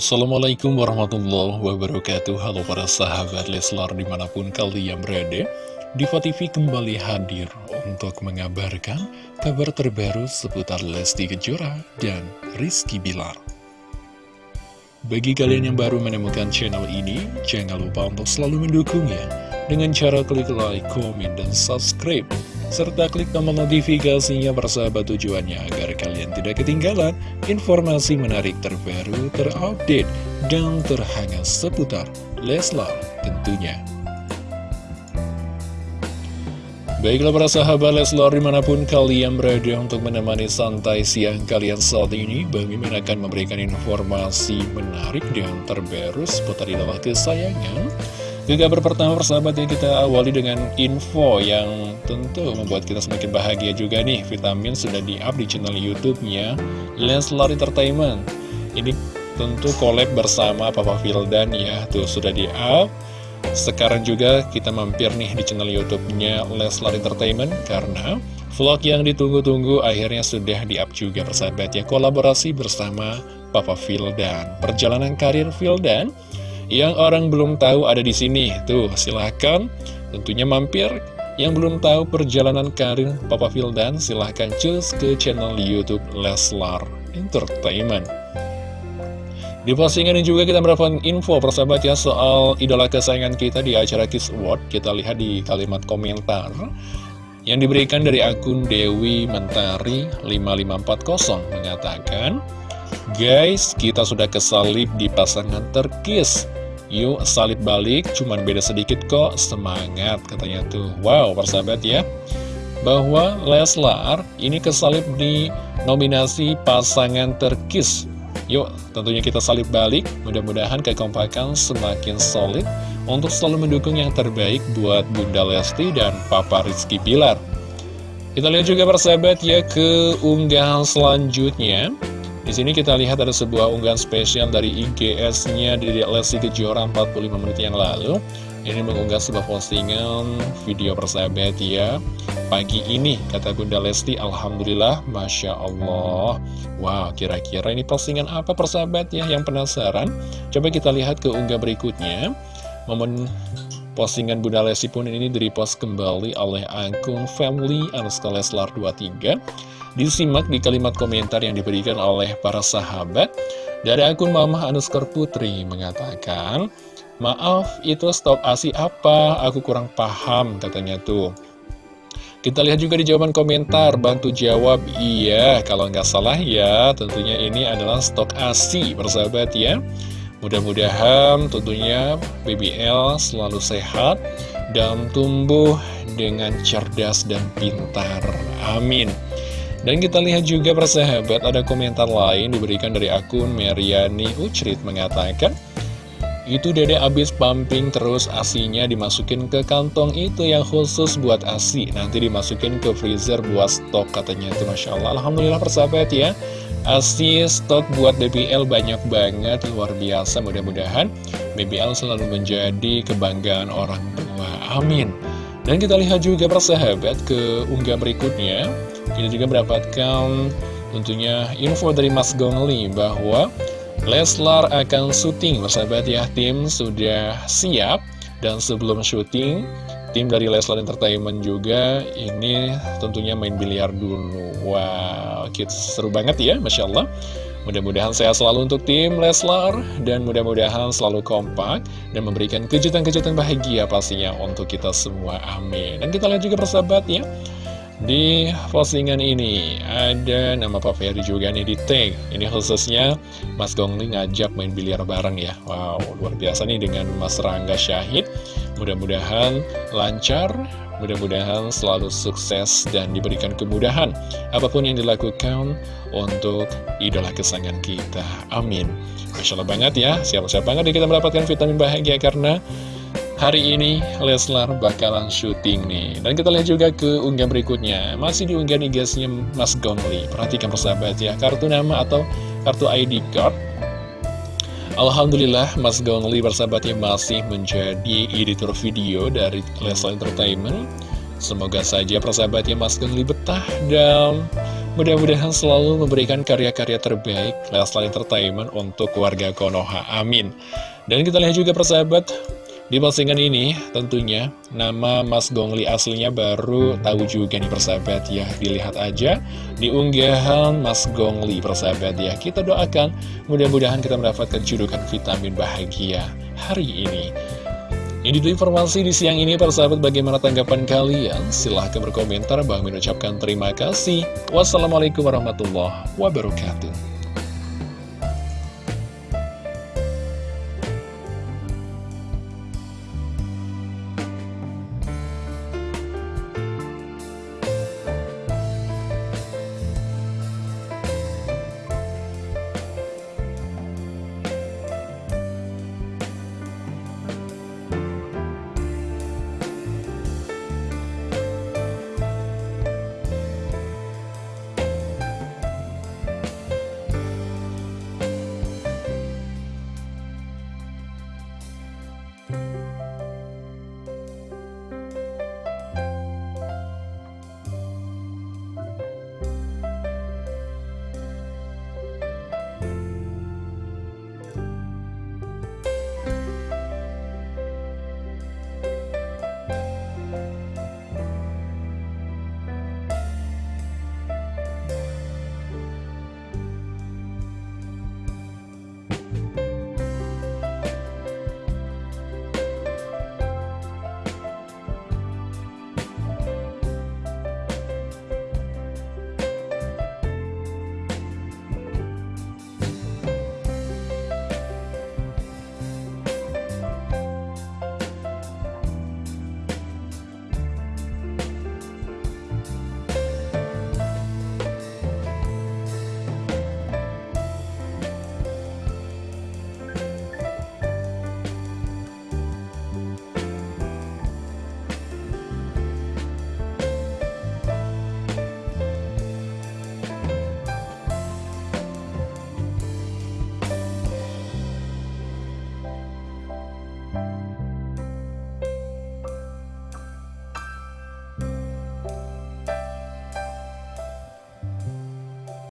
Assalamualaikum warahmatullahi wabarakatuh. Halo para sahabat Leslar di mana pun kalian berada Diva TV kembali hadir untuk mengabarkan kabar terbaru seputar Lesti Kejora dan Rizky Bilar. Bagi kalian yang baru menemukan channel ini, jangan lupa untuk selalu mendukungnya Dengan cara klik like, komen, dan subscribe serta klik tombol notifikasinya bersahabat tujuannya agar kalian tidak ketinggalan informasi menarik terbaru, terupdate, dan terhangat seputar Leslar tentunya. Baiklah para sahabat Leslar di mana pun kalian berada untuk menemani santai siang kalian saat ini Bang Mimin akan memberikan informasi menarik dan terbaru seputar idola kesayangan ke kabar pertama persahabat ya kita awali dengan info yang tentu membuat kita semakin bahagia juga nih. Vitamin sudah di-up di channel Youtube-nya Leslar Entertainment. Ini tentu collab bersama Papa Vildan ya Tuh sudah di-up. Sekarang juga kita mampir nih di channel Youtube-nya Leslar Entertainment Karena vlog yang ditunggu-tunggu akhirnya sudah di-up juga persahabat ya Kolaborasi bersama Papa Vildan. Perjalanan karir Vildan yang orang belum tahu ada di sini. Tuh, silahkan tentunya mampir. Yang belum tahu perjalanan karir Papa Vildan, silahkan cus ke channel Youtube Leslar Entertainment. Di postingan ini juga kita mendapatkan info persahabat ya soal idola kesayangan kita di acara Kiss Award. Kita lihat di kalimat komentar yang diberikan dari akun Dewi Mentari 5540 mengatakan, Guys, kita sudah kesalip di pasangan terkis Yuk salib balik, cuman beda sedikit kok, semangat katanya tuh. Wow, persahabat ya. Bahwa Leslar ini kesalip di nominasi pasangan terkis. Yuk, tentunya kita salib balik, mudah-mudahan kekompakan semakin solid untuk selalu mendukung yang terbaik buat Bunda Lesti dan Papa Rizky Pilar. Kita lihat juga persahabat ya ke unggahan selanjutnya. Di sini kita lihat ada sebuah unggahan spesial dari IGS-nya dari Lesti Kejora 45 menit yang lalu. Ini mengunggah sebuah postingan video persahabat ya. Pagi ini, kata Bunda Lesti, Alhamdulillah, Masya Allah. Wow, kira-kira ini postingan apa persahabat ya yang penasaran? Coba kita lihat ke unggah berikutnya. Momen postingan Bunda Lesti pun ini di-repost kembali oleh akun Family Anuska Leslar 23 Disimak di kalimat komentar yang diberikan oleh para sahabat Dari akun Mama Anuskar Putri mengatakan Maaf, itu stop asi apa? Aku kurang paham, katanya tuh kita lihat juga di jawaban komentar, bantu jawab, iya, kalau nggak salah ya, tentunya ini adalah stok ASI, bersahabat ya. Mudah-mudahan tentunya BBL selalu sehat dan tumbuh dengan cerdas dan pintar. Amin. Dan kita lihat juga persahabat ada komentar lain diberikan dari akun Meriani Ucrit mengatakan itu dede abis pumping terus asinya dimasukin ke kantong itu yang khusus buat asi. Nanti dimasukin ke freezer buat stok katanya. Itu Masya Allah. Alhamdulillah persahabat ya. Asi stok buat BBL banyak banget luar biasa. Mudah-mudahan BBL selalu menjadi kebanggaan orang tua. Amin. Dan kita lihat juga persahabat ke unggah berikutnya kita juga mendapatkan tentunya info dari Mas Gongli bahwa Leslar akan syuting bersahabat ya tim sudah siap. Dan sebelum syuting tim dari Leslar Entertainment juga ini tentunya main biliar dulu. Wow kita seru banget ya Masya Allah. Mudah-mudahan sehat selalu untuk tim Leslar dan mudah-mudahan selalu kompak dan memberikan kejutan-kejutan bahagia pastinya untuk kita semua. Amin. Dan kita lihat juga persahabat ya di postingan ini ada nama Pak Ferry juga nih di tag. Ini khususnya Mas Gongli ngajak main biliar bareng ya. Wow luar biasa nih dengan Mas Rangga Syahid. Mudah-mudahan lancar Mudah-mudahan selalu sukses dan diberikan kemudahan Apa pun yang dilakukan untuk idola kesayangan kita. Amin. Masya Allah banget ya. Siap-siap banget kita mendapatkan vitamin bahagia karena Hari ini Leslar bakalan syuting nih. Dan kita lihat juga ke unggah berikutnya. Masih di unggah nih guysnya Mas Gongli Perhatikan persahabat ya Kartu nama atau kartu ID card. Alhamdulillah Mas Gongli bersahabatnya masih menjadi editor video dari Leslar Entertainment. Semoga saja persahabatnya Mas Gongli betah dan Mudah-mudahan selalu memberikan karya-karya terbaik Leslar Entertainment untuk warga Konoha. Amin. Dan kita lihat juga persahabat, di postingan ini tentunya nama Mas Gongli aslinya baru tahu juga nih persahabat ya. Dilihat aja di unggahan Mas Gongli persahabat ya. Kita doakan mudah-mudahan kita mendapatkan judukan vitamin bahagia hari ini. Ini dulu informasi di siang ini persahabat bagaimana tanggapan kalian? Silahkan berkomentar. Bang mengucapkan terima kasih. Wassalamualaikum warahmatullahi wabarakatuh